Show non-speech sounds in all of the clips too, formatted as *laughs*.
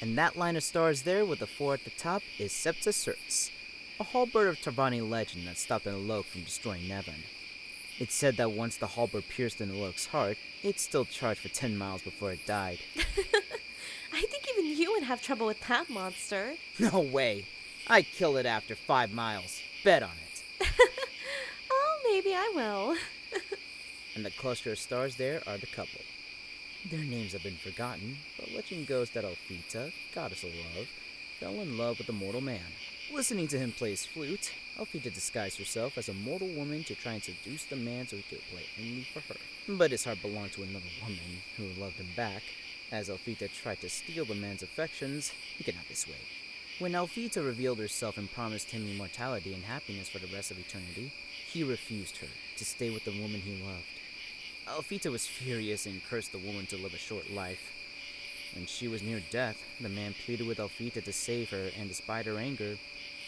And that line of stars there with the four at the top is Septa Certs, a halberd of Tarvani legend that stopped an Alok from destroying Nevin. It's said that once the halberd pierced an Alok's heart, it still charged for 10 miles before it died. *laughs* I think even you would have trouble with that monster. *laughs* No way! I kill it after five miles. Bet on it. *laughs* oh, maybe I will. and the cluster of stars there are the couple. Their names have been forgotten, but legend goes that Alfita, goddess of love, fell in love with a mortal man. Listening to him play his flute, Alfita disguised herself as a mortal woman to try and seduce the man so he could play only for her. But his heart belonged to another woman who loved him back. As Alfita tried to steal the man's affections, he could not be swayed. When Alfita revealed herself and promised him immortality and happiness for the rest of eternity, he refused her to stay with the woman he loved. Alfita was furious and cursed the woman to live a short life. When she was near death, the man pleaded with Alfita to save her, and despite her anger,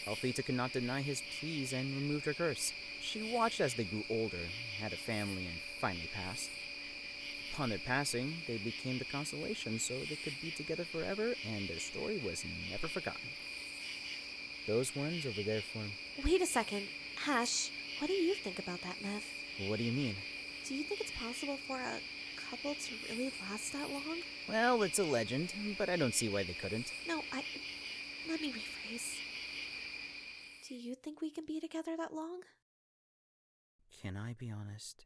Alfita could not deny his pleas and removed her curse. She watched as they grew older, had a family, and finally passed. Upon their passing, they became the constellation so they could be together forever, and their story was never forgotten. Those ones over there form. Wait a second. Ash, what do you think about that myth? What do you mean? Do you think it's possible for a couple to really last that long? Well, it's a legend, but I don't see why they couldn't. No, I. Let me rephrase. Do you think we can be together that long? Can I be honest?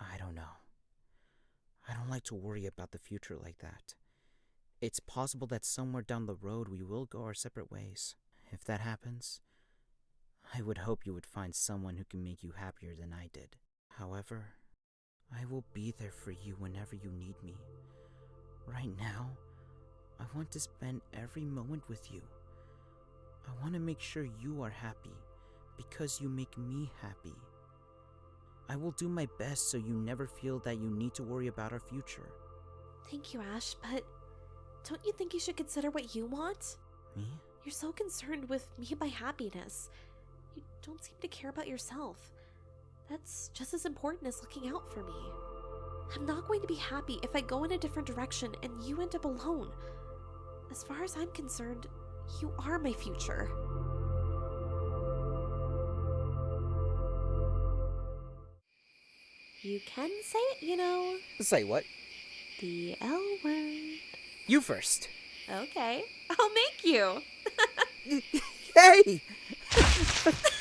I don't know. I don't like to worry about the future like that. It's possible that somewhere down the road we will go our separate ways. If that happens, I would hope you would find someone who can make you happier than I did. However, I will be there for you whenever you need me. Right now, I want to spend every moment with you. I want to make sure you are happy because you make me happy. I will do my best so you never feel that you need to worry about our future. Thank you, Ash, but don't you think you should consider what you want? Me? You're so concerned with me and my happiness. You don't seem to care about yourself. That's just as important as looking out for me. I'm not going to be happy if I go in a different direction and you end up alone. As far as I'm concerned, you are my future. You can say it, you know. Say what? The L word. You first. Okay, I'll make you. *laughs* *laughs* hey! *laughs*